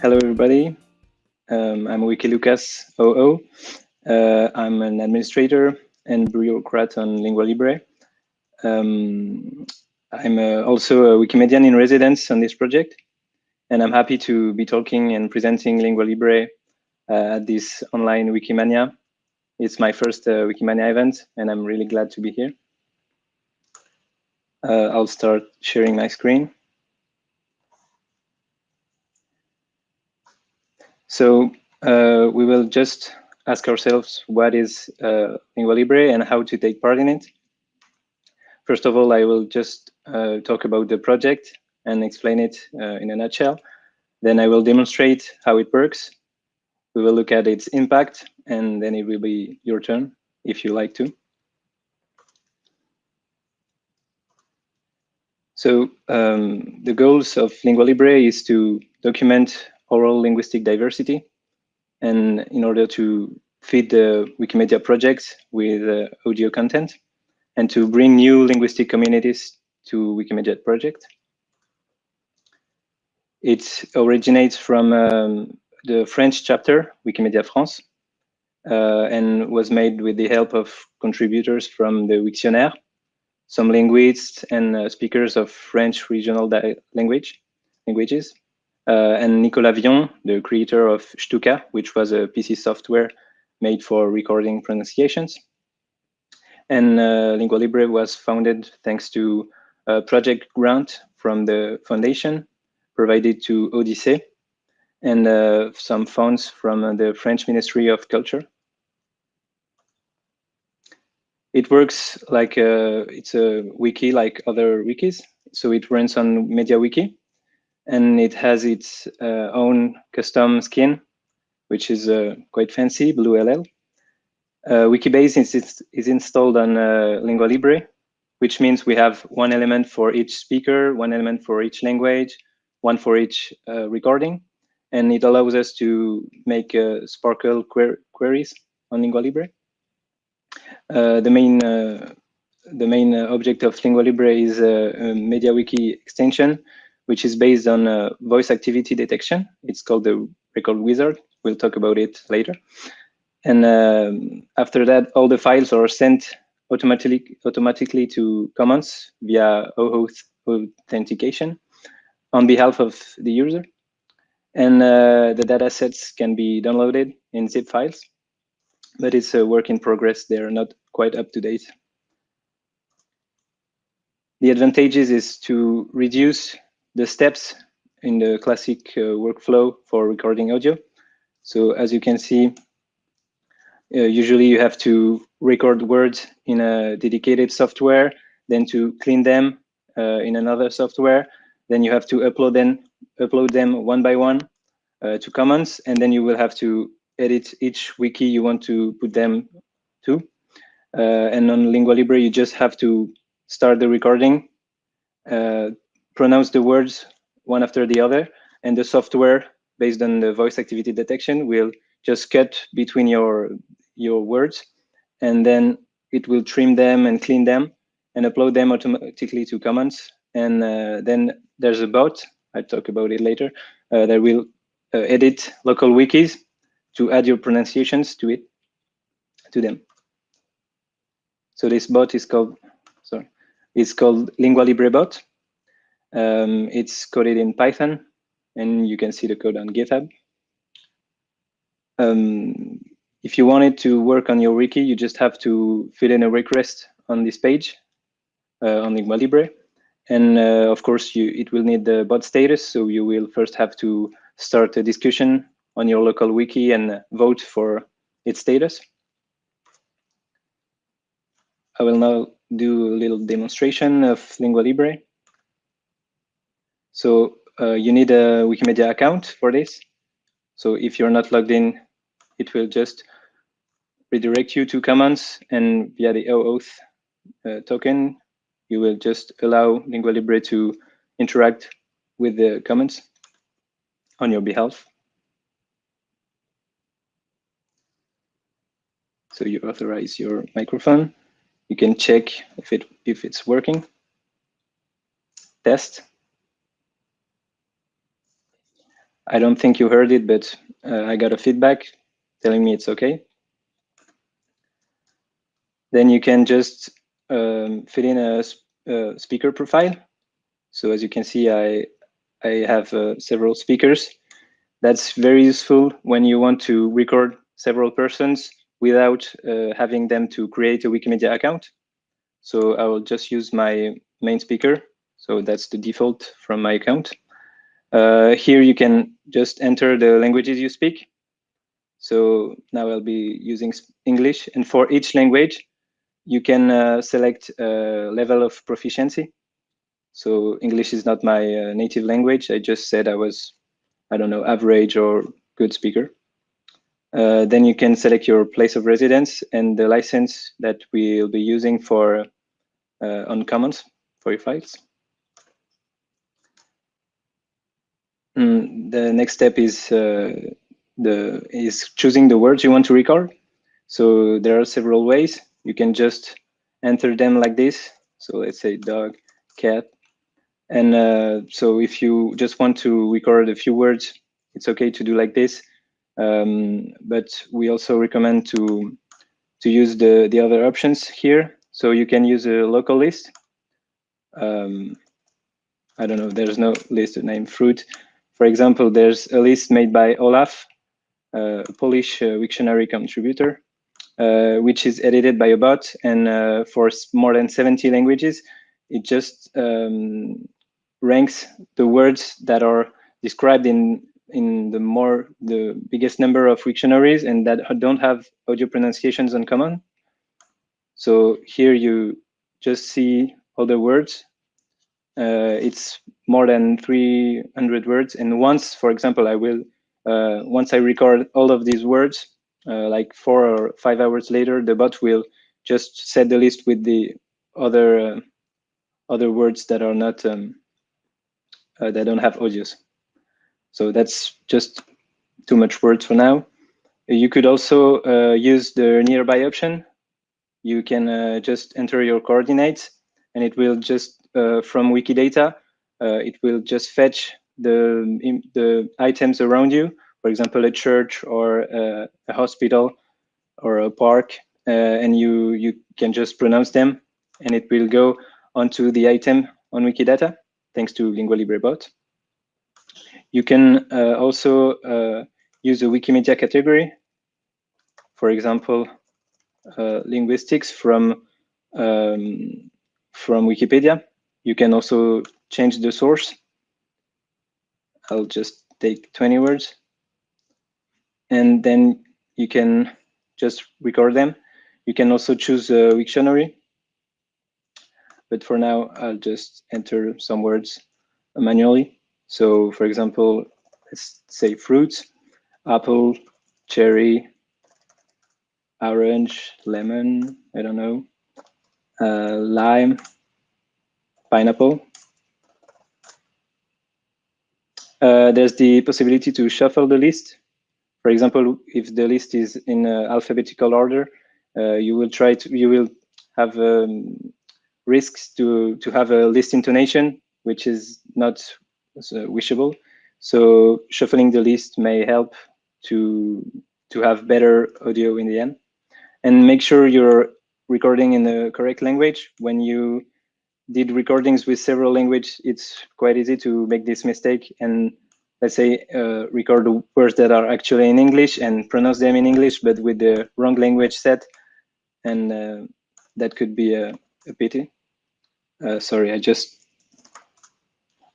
Hello, everybody. Um, I'm Wiki Lucas OO. Uh, I'm an administrator and bureaucrat on Lingua Libre. Um, I'm uh, also a Wikimedian in residence on this project, and I'm happy to be talking and presenting Lingua Libre uh, at this online Wikimania. It's my first uh, Wikimania event, and I'm really glad to be here. Uh, I'll start sharing my screen. So uh, we will just ask ourselves what is uh, Lingua Libre and how to take part in it. First of all, I will just uh, talk about the project and explain it uh, in a nutshell. Then I will demonstrate how it works. We will look at its impact, and then it will be your turn if you like to. So um, the goals of Lingua Libre is to document oral linguistic diversity. And in order to feed the Wikimedia project with uh, audio content and to bring new linguistic communities to Wikimedia project. It originates from um, the French chapter, Wikimedia France, uh, and was made with the help of contributors from the Wiktionnaire, some linguists and uh, speakers of French regional language languages, and Nicolas Vion, the creator of Shtooka, which was a PC software made for recording pronunciations. And uh, Lingua Libre was founded thanks to a project grant from the foundation provided to Odyssey and uh, some funds from the French Ministry of Culture. It works like a, it's a wiki like other wikis. So it runs on MediaWiki, and it has its uh, own custom skin, which is uh, quite fancy, BlueLL. Uh, Wikibase is, is installed on uh, Lingua Libre, which means we have one element for each speaker, one element for each language, one for each uh, recording, and it allows us to make uh, SPARQL quer queries on Lingua Libre. the main the main object of Lingua Libre is a MediaWiki extension, which is based on uh, voice activity detection. It's called the record wizard. We'll talk about it later. And um, after that, all the files are sent automatically automatically to Commons via OAuth authentication on behalf of the user. And uh, the data sets can be downloaded in zip files, but it's a work in progress. They're not quite up to date. The advantages is to reduce the steps in the classic uh, workflow for recording audio. So as you can see, uh, usually you have to record words in a dedicated software, then to clean them uh, in another software. Then you have to upload them, upload them one by one uh, to Commons, and then you will have to edit each wiki you want to put them to. Uh, and on Lingua Libre, you just have to start the recording, uh, pronounce the words one after the other, and the software, based on the voice activity detection, will just cut between your your words, and then it will trim them and clean them and upload them automatically to Commons. And uh, then there's a bot, I'll talk about it later, uh, that will uh, edit local wikis to add your pronunciations to it, to them. So this bot is called, sorry, it's called Lingua Libre bot. Um, it's coded in Python, and you can see the code on GitHub. Um, if you wanted to work on your wiki, you just have to fill in a request on this page uh, on Lingua Libre. And uh, of course, you, it will need the bot status. So you will first have to start a discussion on your local wiki and vote for its status. I will now do a little demonstration of Lingua Libre. So uh, you need a Wikimedia account for this. So if you're not logged in, it will just redirect you to Commons and via the OAuth uh, token, you will just allow Lingua Libre to interact with the Commons on your behalf. So you authorize your microphone. You can check if it if it's working. Test. I don't think you heard it, but uh, I got a feedback telling me it's okay. Then you can just um, fill in a, a, speaker profile. So as you can see, I, I have uh, several speakers. That's very useful when you want to record several persons without uh, having them to create a Wikimedia account. So I will just use my main speaker. So that's the default from my account. Uh, here you can just enter the languages you speak. So now I'll be using English. And for each language, you can uh, select a level of proficiency. So English is not my uh, native language. I just said I was, I don't know, average or good speaker. Uh, then you can select your place of residence and the license that we'll be using for uh, on Commons for your files. Mm, the next step is uh, the is choosing the words you want to record. So there are several ways. You can just enter them like this. So let's say dog, cat. And uh, so if you just want to record a few words, it's okay to do like this. Um, but we also recommend to to use the, the other options here. So you can use a local list. Um, I don't know, there's no list named fruit. For example, there's a list made by Olaf, a Polish uh, Wiktionary contributor, uh, which is edited by a bot. And uh, for more than 70 languages, it just um, ranks the words that are described in in the more the biggest number of Wiktionaries and that don't have audio pronunciations uncommon. So here you just see all the words it's more than 300 words. And once, for example, I will, uh, once I record all of these words, uh, like four or five hours later, the bot will just set the list with the other uh, other words that are not um, uh, that don't have audios. So that's just too much words for now. You could also uh, use the nearby option. You can just enter your coordinates and it will just uh, from Wikidata, uh, it will just fetch the, the items around you, for example, a church or a, a hospital or a park, uh, and you, you can just pronounce them, and it will go onto the item on Wikidata, thanks to Lingua Libre bot. You can uh, also uh, use a Wikimedia category, for example, uh, linguistics from um, from Wikipedia. You can also change the source. I'll just take 20 words. And then you can just record them. You can also choose a Wiktionary. But for now, I'll just enter some words manually. So for example, let's say fruits, apple, cherry, orange, lemon, I don't know, uh, lime, pineapple. Uh, there's the possibility to shuffle the list. For example, if the list is in alphabetical order, uh, you will try to you will have um, risks to to have a list intonation, which is not uh, wishable. So shuffling the list may help to to have better audio in the end. And make sure you're recording in the correct language when you did recordings with several languages, it's quite easy to make this mistake and let's say uh, record the words that are actually in English and pronounce them in English, but with the wrong language set. And uh, that could be a, a pity. Uh, sorry, I just,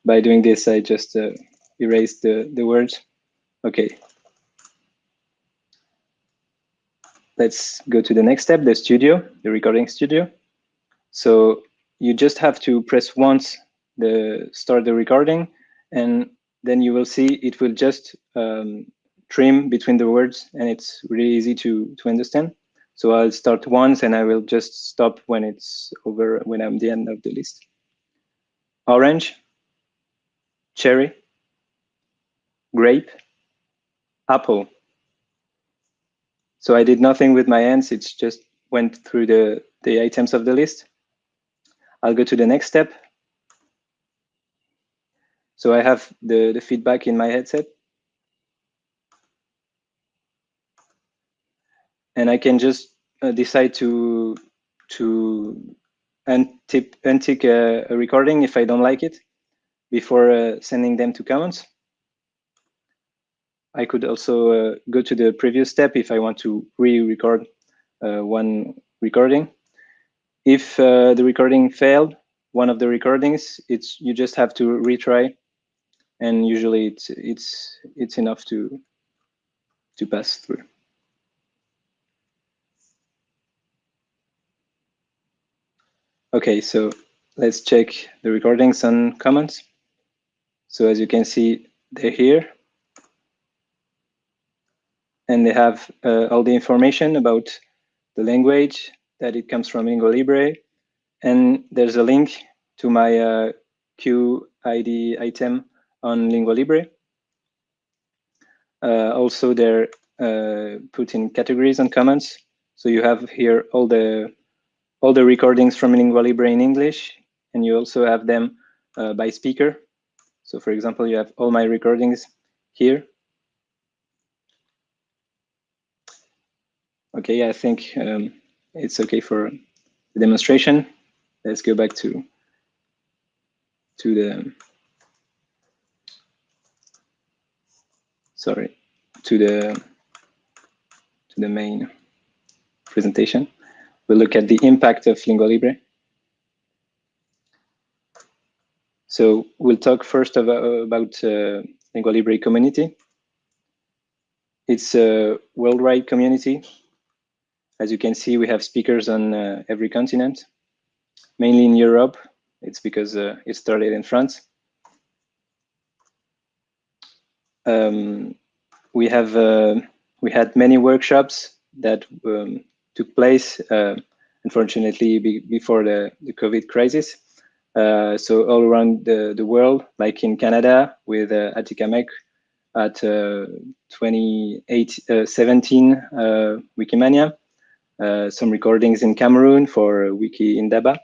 by doing this, I just uh, erased the, the words. Okay. Let's go to the next step, the studio, the recording studio. So you just have to press once the start the recording and then you will see it will just um, trim between the words and it's really easy to to understand. So i'll start once and i will just stop when it's over when i'm the end of the list. Orange cherry grape apple. So i did nothing with my hands it's just went through the the items of the list I'll go to the next step. So I have the, the feedback in my headset. And I can just uh, decide to to untick a, a, recording if I don't like it before uh, sending them to Commons. I could also uh, go to the previous step if I want to re-record uh, one recording. If uh, the recording failed, one of the recordings, it's you just have to retry, and usually it's it's it's enough to to pass through. Okay, so let's check the recordings and Commons. So as you can see, they're here. And they have uh, all the information about the language, that it comes from Lingua Libre. And there's a link to my uh, QID item on Lingua Libre. Uh, also, they're uh, put in categories and Commons. So you have here all the all the recordings from Lingua Libre in English, and you also have them uh, by speaker. So for example, you have all my recordings here. Okay, I think um, it's okay for the demonstration. Let's go back to to the sorry to the to the main presentation we'll look at the impact of Lingua Libre. So we'll talk first about, about uh, Lingua Libre community. It's a worldwide community. As you can see, we have speakers on uh, every continent, mainly in Europe. It's because uh, it started in France. Um, we have uh, we had many workshops that um, took place, uh, unfortunately, be before the, the COVID crisis. Uh, so all around the, the world, like in Canada with uh, Atikamekw at uh, 2017 uh, Wikimania, uh, some recordings in Cameroon for Wiki Indaba.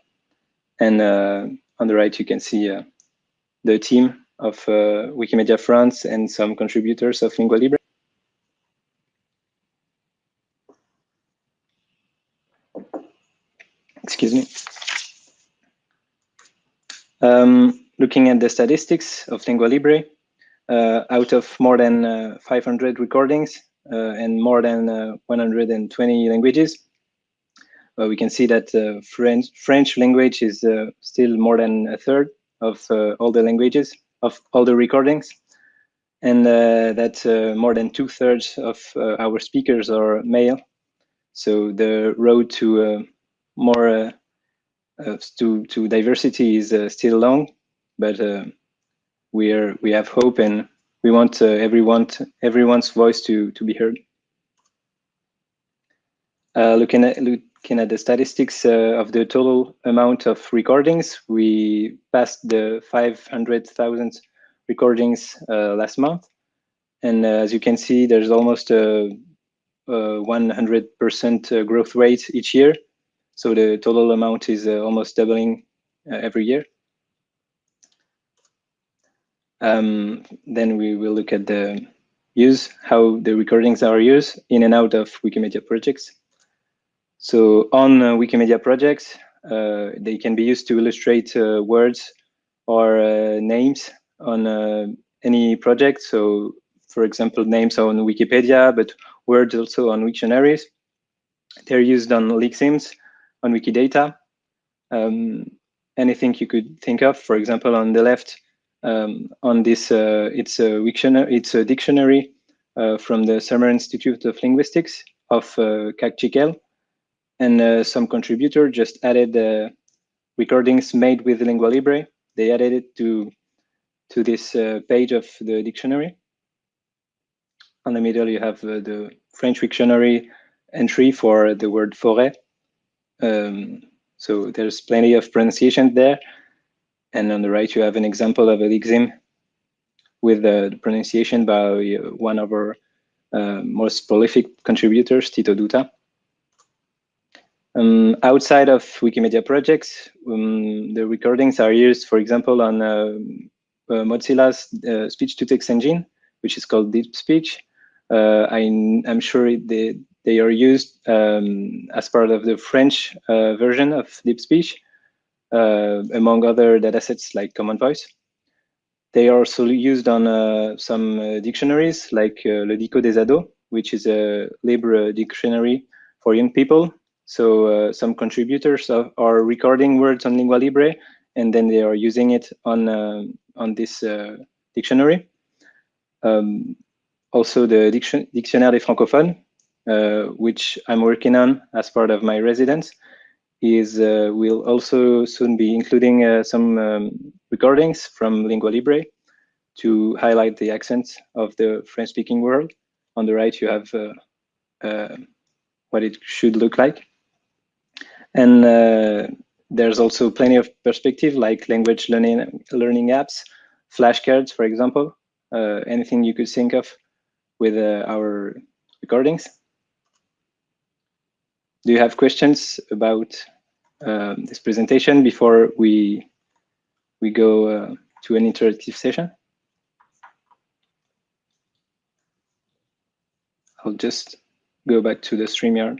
And uh, on the right, you can see the team of Wikimedia France and some contributors of Lingua Libre. excuse me. Um, looking at the statistics of Lingua Libre, uh, out of more than uh, 500 recordings uh, and more than uh, 120 languages, uh, we can see that uh, French, French language is still more than a third of all the languages, of all the recordings, and that more than two thirds of our speakers are male. So the road to more uh, uh, to to diversity is uh, still long, but we are we have hope and we want everyone everyone's voice to to be heard. looking at looking at the statistics of the total amount of recordings, we passed the 500,000 recordings last month. And uh, as you can see, there's almost a 100% growth rate each year. So the total amount is uh, almost doubling uh, every year. Um, then we will look at the use, how the recordings are used in and out of Wikimedia projects. So on uh, Wikimedia projects, uh, they can be used to illustrate uh, words or uh, names on any project. So for example, names on Wikipedia, but words also on Wiktionaries. They're used on Lexemes on Wikidata. Um, anything you could think of, for example, on the left, um, on this, uh, it's a dictionary, it's a dictionary from the Summer Institute of Linguistics of uh, CAC and uh, some contributor just added uh, recordings made with Lingua Libre. They added it to to this page of the dictionary. On the middle, you have the French dictionary entry for the word forêt, um, so there's plenty of pronunciation there. And on the right, you have an example of lexeme with the pronunciation by one of our uh, most prolific contributors, Tito Dutta. Um, outside of Wikimedia projects, um, the recordings are used, for example, on uh, uh, Mozilla's uh, speech-to-text engine, which is called DeepSpeech. Uh, I, am sure it, they are used um, as part of the French uh, version of DeepSpeech, uh, among other datasets like Common Voice. They are also used on uh, some uh, dictionaries like uh, Le Dico des Ados, which is a Libre dictionary for young people. So uh, some contributors are, are, recording words on Lingua Libre, and then they are using it on uh, on this uh, dictionary. Um, also, the Diction Dictionnaire des Francophones, which I'm working on as part of my residence, is uh, we'll also soon be including uh, some um, recordings from Lingua Libre to highlight the accents of the French-speaking world. On the right, you have uh, uh what it should look like. And uh, there's also plenty of perspective, like language learning, learning apps, flashcards, for example, uh, anything you could think of with our recordings. Do you have questions about um, this presentation before we we go uh, to an interactive session? I'll just go back to the StreamYard.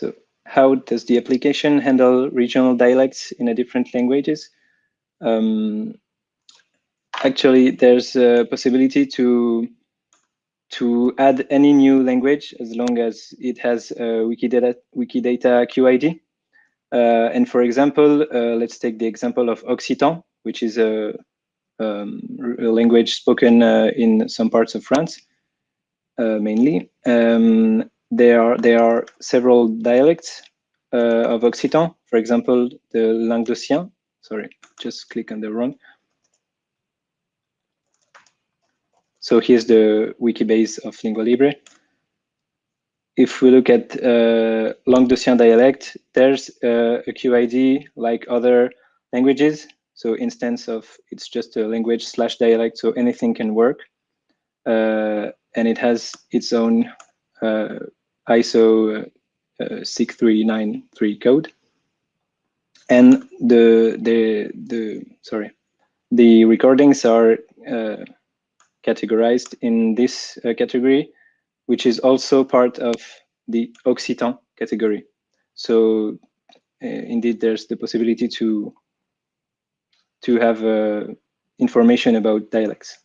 So how does the application handle regional dialects in a different languages? Um, actually, there's a possibility to to add any new language as long as it has a Wikidata, Wikidata QID. Uh, and for example, uh, let's take the example of Occitan, which is a, um, a language spoken uh, in some parts of France, uh, mainly. Um, there are there are several dialects uh, of Occitan. For example, the Languedocien. Sorry, just click on the wrong. So here's the Wikibase of Lingua Libre. If we look at uh, Languedocien dialect, there's uh, a QID like other languages. So instance of it's just a language slash dialect, so anything can work. Uh, and it has its own uh, ISO uh, 6393 code. And the the the sorry, the recordings are uh, categorized in this uh, category, which is also part of the Occitan category. So uh, indeed, there's the possibility to to have uh, information about dialects.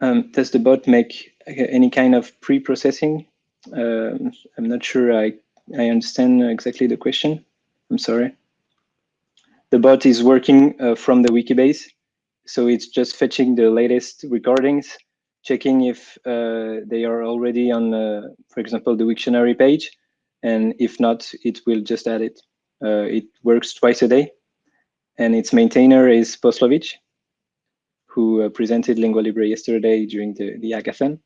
Um, does the bot make any kind of pre-processing? Um, I'm not sure I, I understand exactly the question. I'm sorry. The bot is working uh, from the Wikibase. So it's just fetching the latest recordings, checking if uh, they are already on, uh, for example, the Wiktionary page. And if not, it will just add it. Uh, it works twice a day. And its maintainer is Poslovitch who uh, presented Lingua Libre yesterday during the, the hackathon.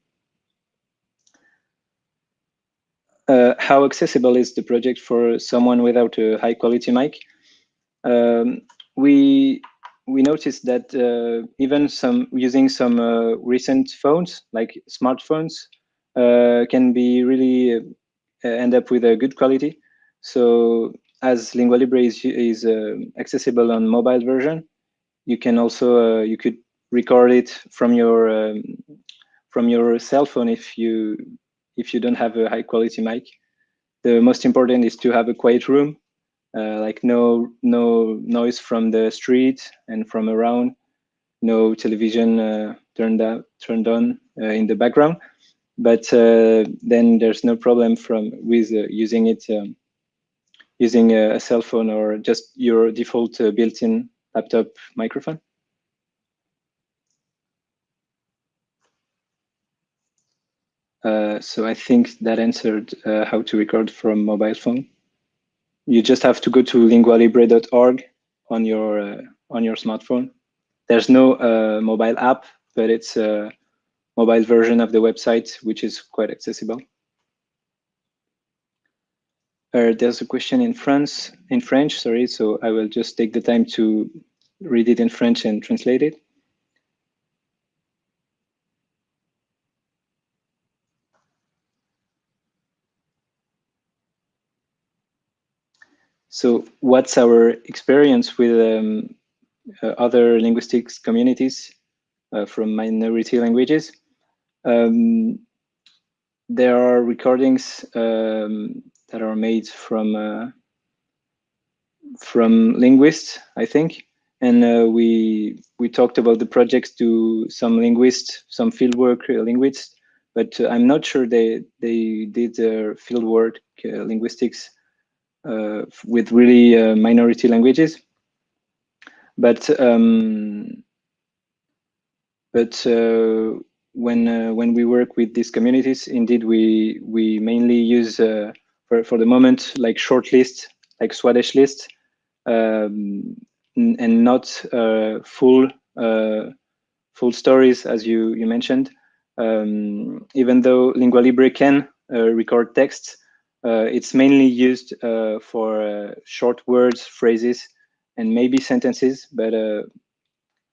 Uh, how accessible is the project for someone without a high quality mic? Um, we we noticed that uh, even some using some uh, recent phones like smartphones uh, can be really uh, end up with a good quality. So as Lingua Libre is, is accessible on mobile version, you can also you could record it from your um, from your cell phone if you if you don't have a high quality mic. The most important is to have a quiet room, uh, like no no noise from the street and from around, no television uh, turned out turned on uh, in the background. But uh, then there's no problem from with uh, using it um, using a, a, cell phone or just your default uh, built-in laptop microphone. Uh, so I think that answered uh, how to record from mobile phone. You just have to go to lingualibre.org on your uh, on your smartphone. There's no uh, mobile app, but it's a mobile version of the website, which is quite accessible. Uh, there's a question in France, in French, sorry, so I will just take the time to read it in French and translate it. So what's our experience with um, uh, other linguistics communities uh, from minority languages? Um, there are recordings um, that are made from uh, from linguists, I think, and uh, we we talked about the projects to some linguists, some fieldwork linguists, but I'm not sure they they did their fieldwork uh, linguistics with really uh, minority languages. But um, but uh, when when we work with these communities, indeed we we mainly use for for the moment like short lists, like Swadesh lists, um, and not full full stories as you you mentioned. Um, even though Lingua Libre can uh, record texts, uh, it's mainly used uh, for uh, short words, phrases, and maybe sentences, but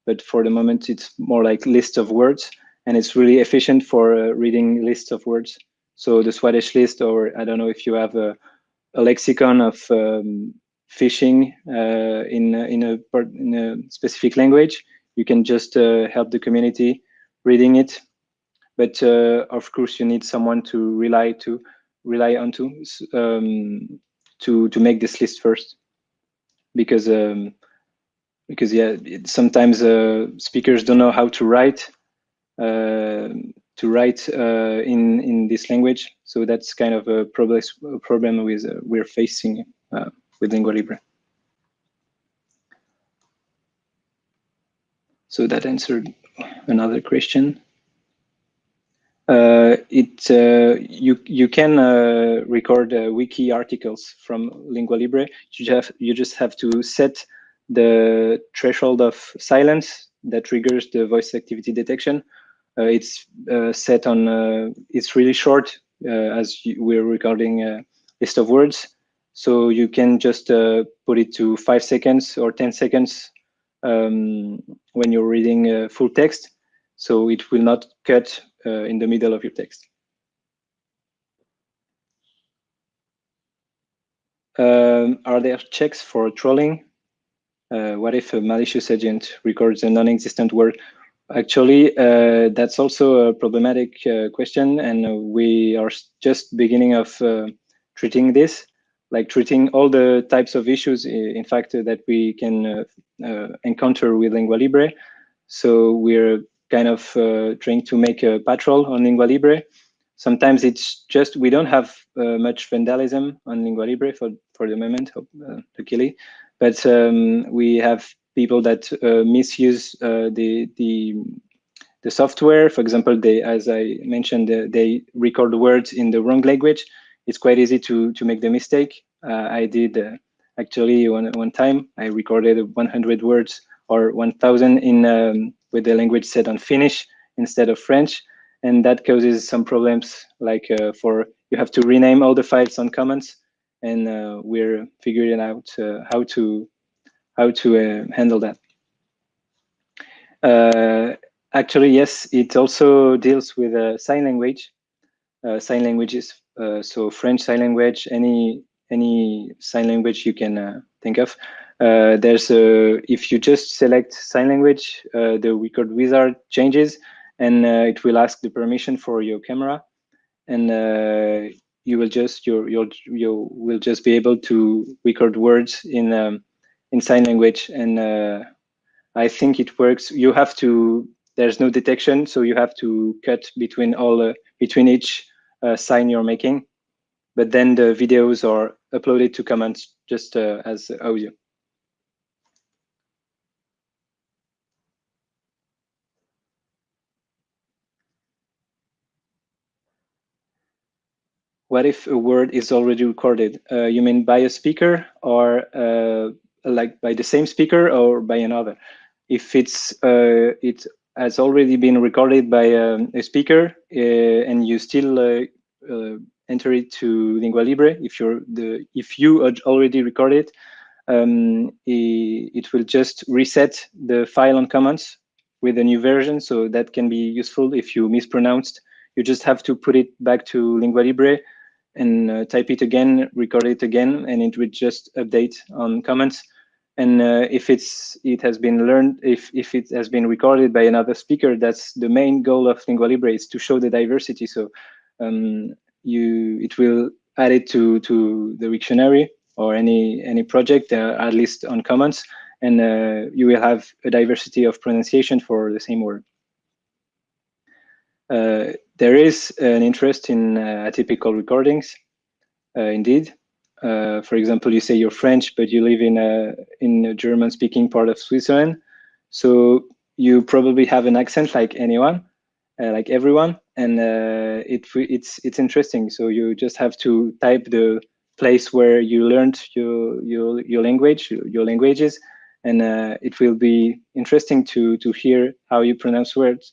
but for the moment it's more like list of words, and it's really efficient for reading lists of words. So the Swadesh list, or I don't know if you have a, a lexicon of um, fishing uh, in in a in a specific language, you can just uh, help the community reading it. But uh, of course, you need someone to rely to rely on to um, to to make this list first, because um, because yeah, it, sometimes uh, speakers don't know how to write uh, to write uh, in in this language. So that's kind of a problem problem with uh, we're facing uh, with Lingua Libre. So that answered another question. Uh, it uh, you you can uh, record uh, wiki articles from Lingua Libre. You just you just have to set the threshold of silence that triggers the voice activity detection. Uh, it's uh, set on it's really short as you, we're recording a list of words, so you can just put it to five seconds or ten seconds um, when you're reading full text. So it will not cut uh, in the middle of your text. Um, are there checks for trolling? Uh, what if a malicious agent records a non-existent word? Actually, uh, that's also a problematic uh, question, and we are just beginning of uh, treating this, like treating all the types of issues, in fact, that we can uh, encounter with Lingua Libre. So we're kind of uh, trying to make a patrol on Lingua Libre. Sometimes it's just, we don't have uh, much vandalism on Lingua Libre for, for the moment, uh, luckily, but um, we have people that uh, misuse uh, the, the, the software. For example, they, as I mentioned, they record words in the wrong language. It's quite easy to, to make the mistake. I did actually one, one time, I recorded 100 words or 1000 in um, with the language set on Finnish instead of French. And that causes some problems like uh, for you have to rename all the files on Commons and uh, we're figuring out uh, how to how to uh, handle that. Uh, actually, yes, it also deals with sign language, sign languages. so French sign language, any any sign language you can think of. Uh, there's a, if you just select sign language, uh, the record wizard changes and uh, it will ask the permission for your camera and uh, you will just, you you you will just be able to record words in, um, in sign language. And uh, I think it works. You have to, there's no detection. So you have to cut between all, between each sign you're making. But then the videos are uploaded to Commons just as audio. What if a word is already recorded? Uh, you mean by a speaker or uh, like by the same speaker or by another? If it's uh, it has already been recorded by um, a speaker uh, and you still uh, uh, enter it to Lingua Libre. If you're the if you already recorded, um, it, it, will just reset the file on Commons with a new version. So that can be useful if you mispronounced. You just have to put it back to Lingua Libre and uh, type it again, record it again, and it would just update on Commons. And uh, if it's it has been learned, if if it has been recorded by another speaker, that's the main goal of Lingua Libre is to show the diversity. So um, you it will add it to to the Wiktionary or any any project, uh, at least on Commons, and you will have a diversity of pronunciation for the same word. Uh, there is an interest in uh, atypical recordings, uh, indeed. Uh, for example, you say you're French, but you live in a in a German-speaking part of Switzerland, so you probably have an accent like anyone, like everyone, and it it's it's interesting. So you just have to type the place where you learned your your your language, your languages, and uh, it will be interesting to to hear how you pronounce words.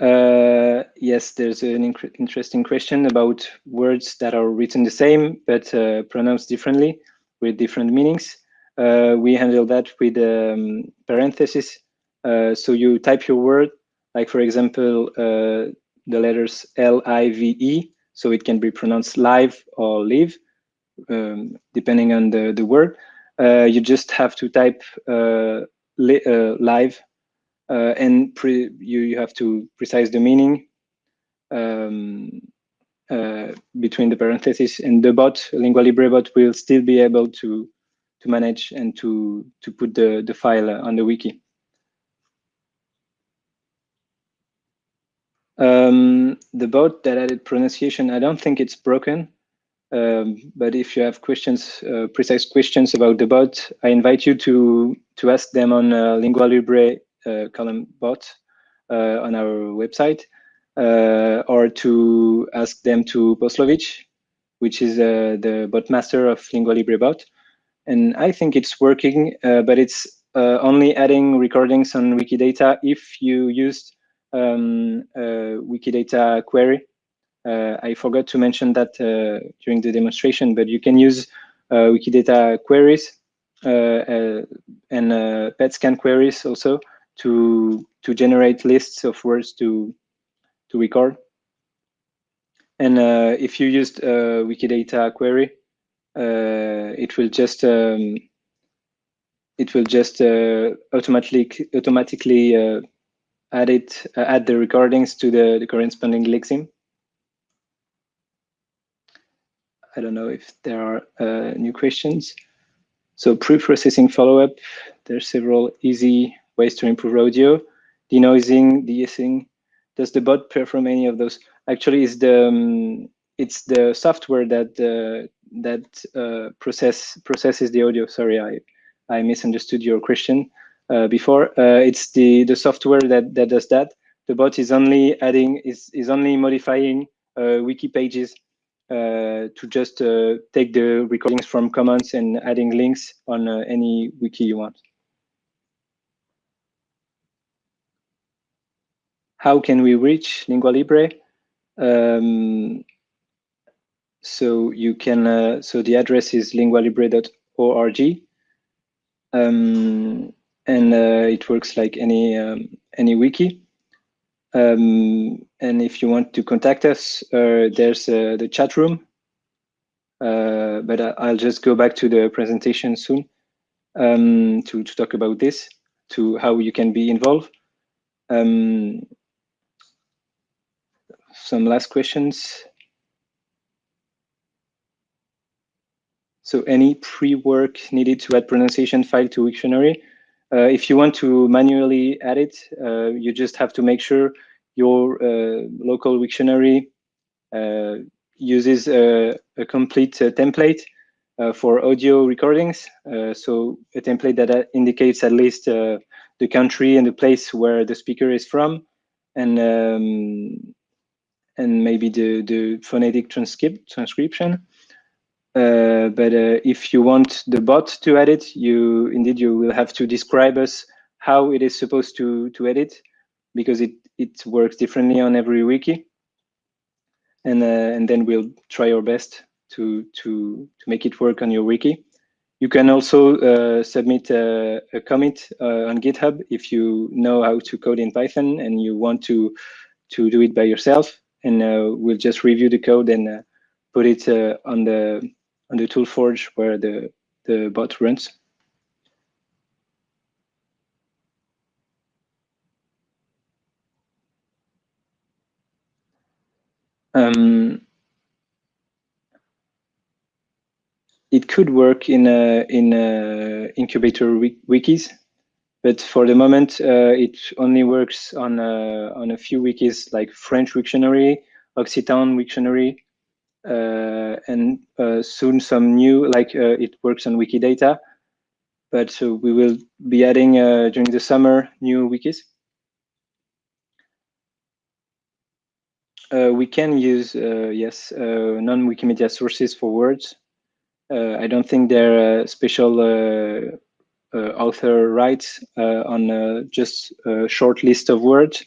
Uh, yes, there's an interesting question about words that are written the same but uh, pronounced differently with different meanings. Uh, we handle that with um, parentheses. Uh, so you type your word, like for example, uh, the letters L-I-V-E, so it can be pronounced live or live, um, depending on the, the word. You just have to type li live uh, and you, you have to precise the meaning um, uh, between the parentheses and the bot, Lingua Libre bot will still be able to to manage and to to put the the file on the wiki. Um, the bot that added pronunciation, I don't think it's broken. Um, but if you have questions, uh, precise questions about the bot, I invite you to to ask them on uh, Lingua Libre column bot uh, on our website, uh, or to ask them to Poslovitch, which is the bot master of Lingua Libre bot. And I think it's working, but it's only adding recordings on Wikidata if you used um, Wikidata query. Uh, I forgot to mention that uh, during the demonstration, but you can use uh, Wikidata queries and PetScan queries also to to generate lists of words to to record. And uh, if you used a Wikidata query, uh, it will just um, it will just uh, automatically automatically uh, add it uh, add the recordings to the, the corresponding lexeme. I don't know if there are uh, new questions. So pre-processing follow-up, there's several easy ways to improve audio, denoising, de-essing. Does the bot perform any of those? Actually, it's the um, it's the software that uh, that uh, process processes the audio. Sorry, I I misunderstood your question uh, before. Uh, it's the the software that that does that. The bot is only adding is is only modifying uh, wiki pages uh, to just uh, take the recordings from Commons and adding links on any wiki you want. How can we reach Lingua Libre? Um, so you can, uh, so the address is lingualibre.org. Um, and uh, it works like any um, any wiki. Um, and if you want to contact us, uh, there's uh, the chat room. Uh, but I'll just go back to the presentation soon um, to, to talk about this, to how you can be involved. Um, some last questions. So any pre-work needed to add pronunciation file to Wiktionary. Uh, if you want to manually add it, uh, you just have to make sure your uh, local Wiktionary uh, uses a, a complete uh, template uh, for audio recordings. so a template that indicates at least the country and the place where the speaker is from, and um, and maybe the, the phonetic transcript, transcription. Uh, but uh, if you want the bot to edit, you indeed you will have to describe us how it is supposed to to edit, because it it works differently on every wiki. and and then we'll try our best to to to make it work on your wiki. You can also uh, submit a, a commit uh, on GitHub if you know how to code in Python and you want to to do it by yourself. And uh, we'll just review the code and uh, put it uh, on the on the ToolForge where the the bot runs. Um, it could work in a, in a incubator wikis, but for the moment uh, it only works on a, on a few wikis like French Wiktionary, Occitan Wiktionary, uh, and uh, soon some new like uh, it works on Wikidata. But we will be adding uh, during the summer new wikis. Uh, we can use yes non-Wikimedia sources for words uh, I don't think there are special uh, uh, Uh, author rights uh, on uh, just a short list of words.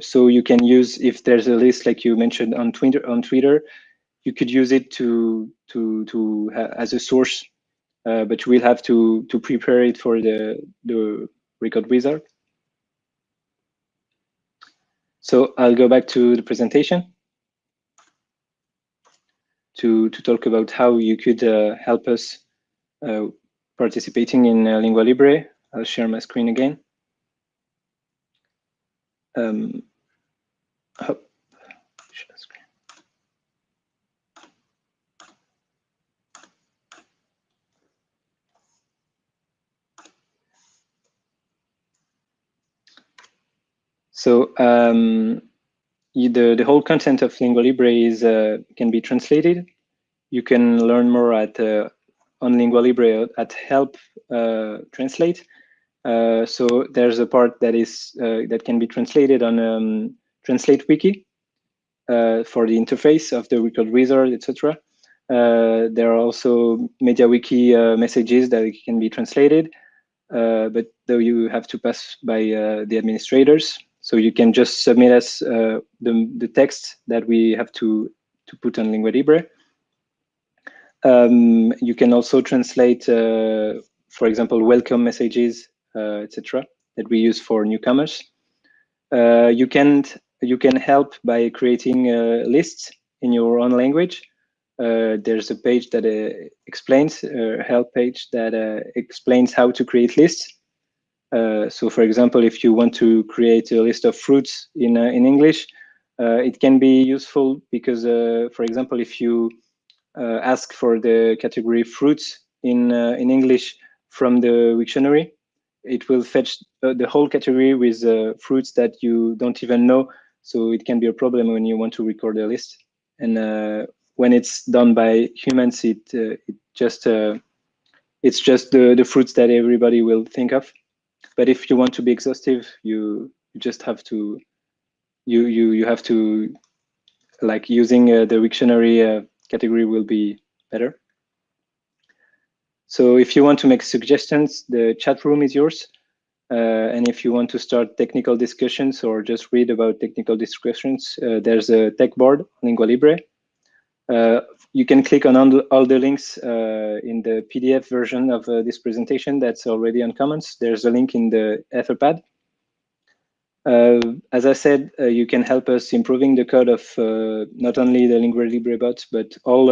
so you can use if there's a list like you mentioned on Twitter. On Twitter, you could use it to to to as a source, but you will have to to prepare it for the the record wizard. So I'll go back to the presentation to, to talk about how you could uh, help us uh, participating in uh, Lingua Libre. I'll share my screen again. Um, So um, the, the whole content of Lingua Libre is uh, can be translated. You can learn more at uh, on Lingua Libre at help uh, translate. Uh, so there's a part that is uh, that can be translated on um, Translate Wiki for the interface of the record wizard, etc. there are also MediaWiki messages that can be translated, but though you have to pass by the administrators, so you can just submit us uh, the, the text that we have to, to put on Lingua Libre. Um, you can also translate, uh, for example, welcome messages, uh, etc., that we use for newcomers. Uh, you can you can help by creating uh, lists in your own language. Uh, there's a page that explains, a help page that explains how to create lists. Uh, so for example, if you want to create a list of fruits in, uh, in English, uh, it can be useful because, uh, for example, if you uh, Uh, ask for the category fruits in, uh, in English from the dictionary, it will fetch uh, the whole category with fruits that you don't even know. So it can be a problem when you want to record a list. And when it's done by humans, it, it just it's just the, the fruits that everybody will think of. But if you want to be exhaustive, you, you just have to you you you have to like using uh, the Wiktionary uh, category will be better. So if you want to make suggestions, the chat room is yours. Uh, and if you want to start technical discussions or just read about technical discussions, uh, there's a tech board, Lingua Libre. Uh, you can click on all the links uh, in the PDF version of uh, this presentation that's already on Commons. There's a link in the Etherpad. Uh, as I said, uh, you can help us improving the code of uh, not only the Lingua Libre bots, but all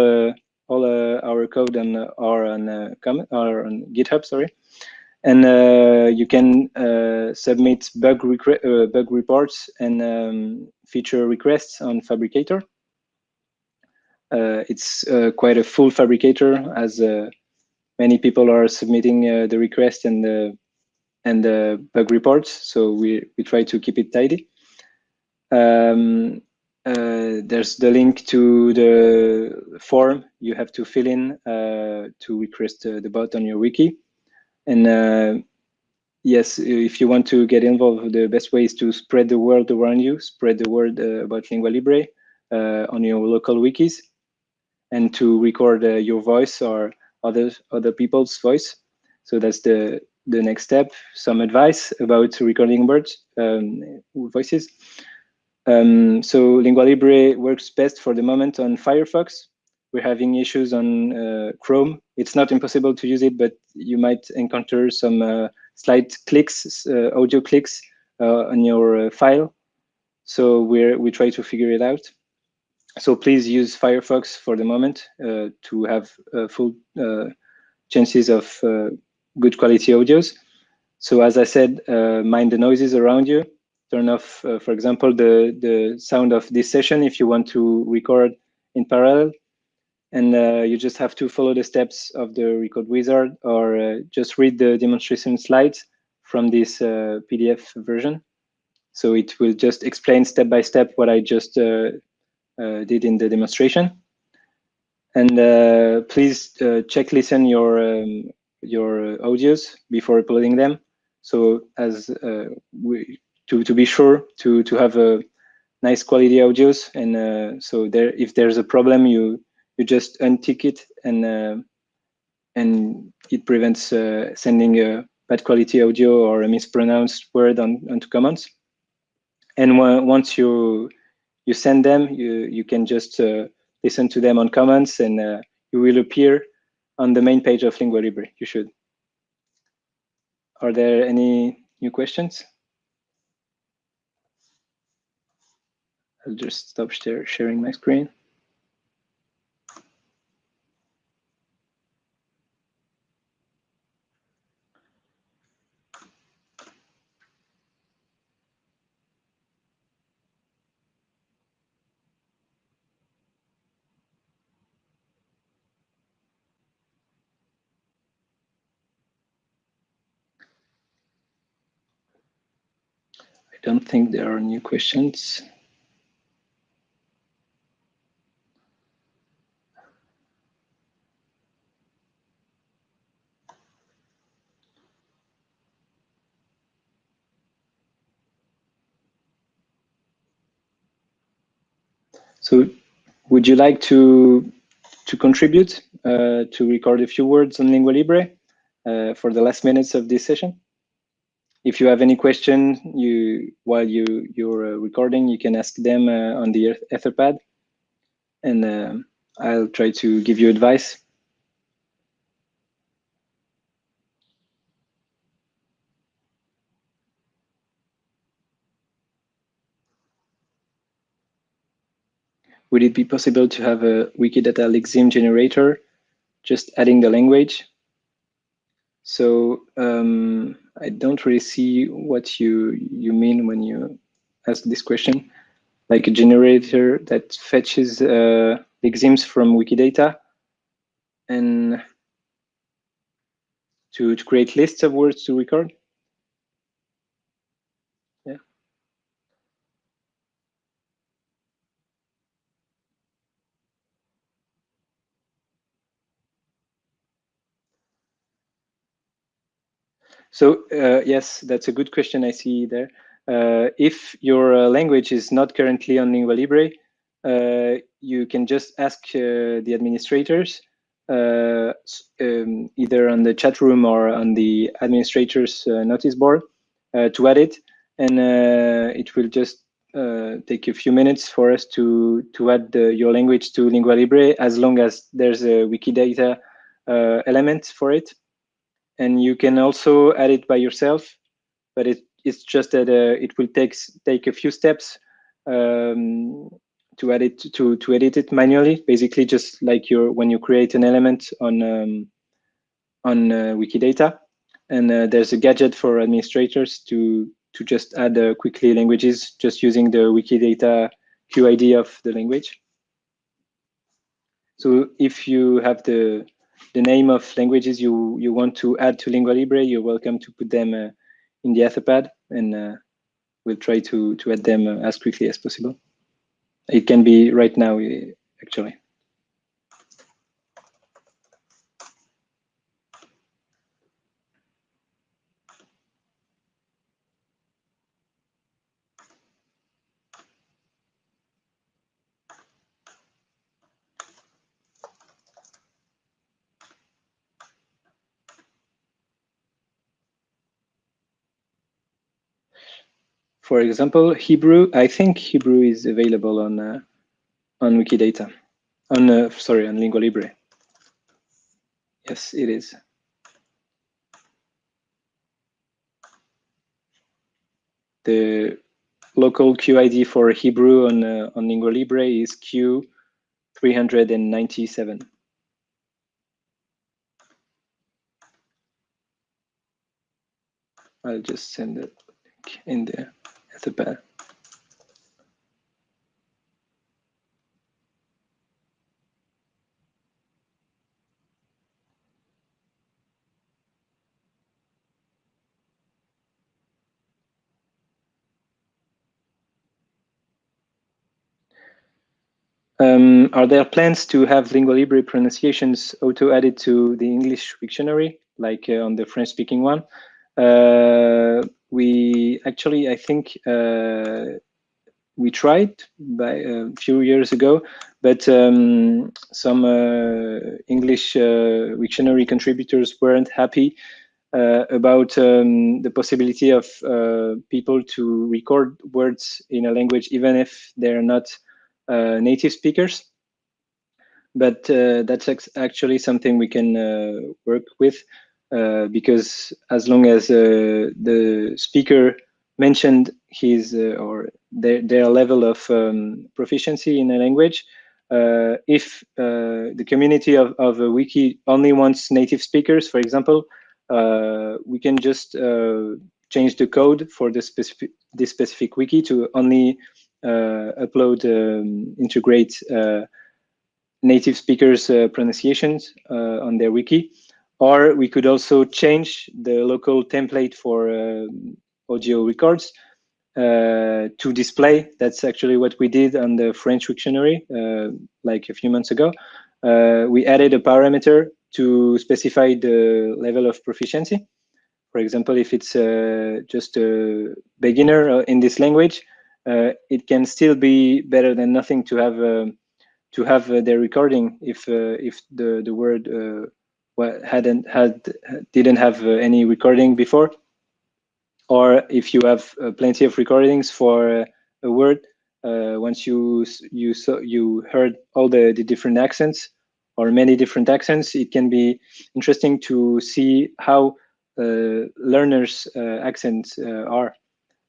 all our code and are on are on GitHub. Sorry, and you can submit bug bug reports and um, feature requests on Phabricator. Uh, it's uh, quite a full phabricator as uh, many people are submitting the request and the and the bug reports. So we, we try to keep it tidy. Um, uh, there's the link to the form you have to fill in uh, to request uh, the bot on your wiki. And yes, if you want to get involved, the best way is to spread the word around you, spread the word about Lingua Libre on your local wikis and to record uh, your voice or other other people's voice. So that's the the next step. Some advice about recording words um, voices. Um, so Lingua Libre works best for the moment on Firefox. We're having issues on uh, Chrome. It's not impossible to use it, but you might encounter some uh, slight clicks, uh, audio clicks uh, on your uh, file. So we we try to figure it out. So please use Firefox for the moment uh, to have full chances of good quality audios. So as I said, mind the noises around you turn off, uh, for example, the, the sound of this session if you want to record in parallel. And uh, you just have to follow the steps of the record wizard or uh, just read the demonstration slides from this uh, PDF version. So it will just explain step by step what I just uh, uh, did in the demonstration. And please check listen your um, your audios before uploading them. So as we to to be sure to to have a nice quality audios and uh, so there if there's a problem you you just untick it and uh, and it prevents uh, sending a bad quality audio or a mispronounced word on onto Commons and once you you send them you you can just uh, listen to them on Commons and uh, you will appear on the main page of lingua libre. You should. Are there any new questions? I'll just stop share, sharing my screen. I think there are new questions. So would you like to to contribute uh, to record a few words on Lingua Libre uh, for the last minutes of this session? If you have any question you while you you're uh, recording, you can ask them uh, on the Etherpad, and uh, I'll try to give you advice. would it be possible to have a Wikidata Lexeme generator, just adding the language? So um, I don't really see what you you mean when you ask this question. Like a generator that fetches uh, Lexemes from Wikidata and to, to create lists of words to record. So uh, yes, that's a good question I see there. Uh, if your uh, language is not currently on Lingua Libre, uh, you can just ask uh, the administrators, uh, um, either on the chat room or on the administrator's notice board, to add it, and it will just take a few minutes for us to to add the, your language to Lingua Libre, as long as there's a Wikidata element for it and you can also add it by yourself but it, it's just that uh, it will take take a few steps um, to add it to to edit it manually. Basically just like your when you create an element on um, on uh, wikidata and uh, there's a gadget for administrators to to just add uh, quickly languages just using the wikidata qid of the language. So if you have the the name of languages you, you want to add to Lingua Libre, you're welcome to put them uh, in the Etherpad and uh, we'll try to, to add them uh, as quickly as possible. It can be right now, uh, actually. For example, Hebrew, I think Hebrew is available on uh, on Wikidata, on uh, sorry, on Lingua Libre. Yes, it is. The local QID for Hebrew on uh, on Lingua Libre is Q397. I'll just send it in there the back. Um, are there plans to have lingua libre pronunciations auto-added to the English dictionary, like uh, on the French-speaking one? Uh, we actually, I think, uh, we tried by a few years ago, but um, some uh, English uh, contributors weren't happy uh, about um, the possibility of people to record words in a language, even if they're not uh, native speakers. But uh, that's actually something we can uh, work with because as long as the speaker mentioned his or their, their level of um, proficiency in a language, uh, if uh, the community of, of a wiki only wants native speakers, for example, uh, we can just change the code for the specific, this specific wiki to only uh, upload, um, integrate uh, native speakers' uh, pronunciations on their wiki. Or we could also change the local template for audio records uh, to display. That's actually what we did on the French Wiktionary uh, like a few months ago. Uh, we added a parameter to specify the level of proficiency. For example, if it's just a beginner in this language, uh, it can still be better than nothing to have uh, to have uh, their recording if if the the word hadn't had didn't have any recording before or if you have uh, plenty of recordings for uh, a word, uh, once you you saw, you heard all the, the different accents or many different accents, it can be interesting to see how learners' accents are.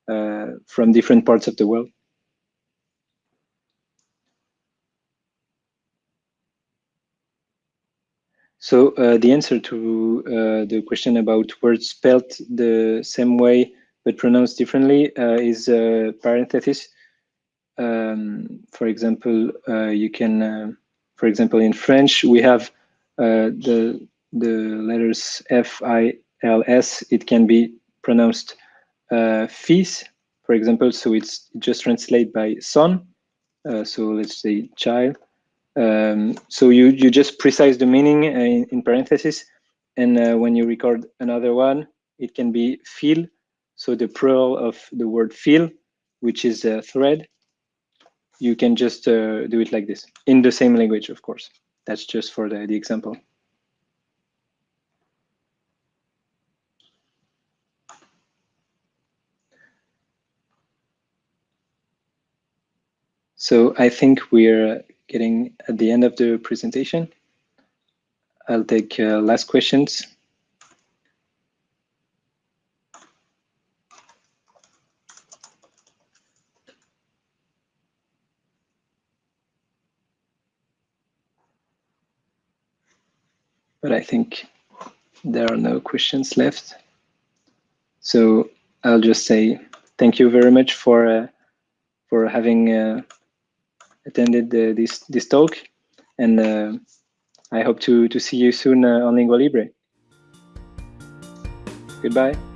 Uh, from different parts of the world. So uh, the answer to uh, the question about words spelled the same way but pronounced differently uh, is uh, parenthesis. Um, for example, uh, you can, for example, in French, we have the the letters F, I, L, S. It can be pronounced uh, fils, for example, so it's just translate by son. Uh, so let's say child. Um, so you, you just precise the meaning in, in parentheses. And uh, when you record another one, it can be fil. So the plural of the word fil, which is a thread, you can just uh, do it like this in the same language, of course. That's just for the, the example. So I think we're getting at the end of the presentation. I'll take uh, last questions. But I think there are no questions left. So I'll just say thank you very much for uh, for having uh, attended this this talk, and uh, I hope to to see you soon uh, on Lingua Libre. Goodbye.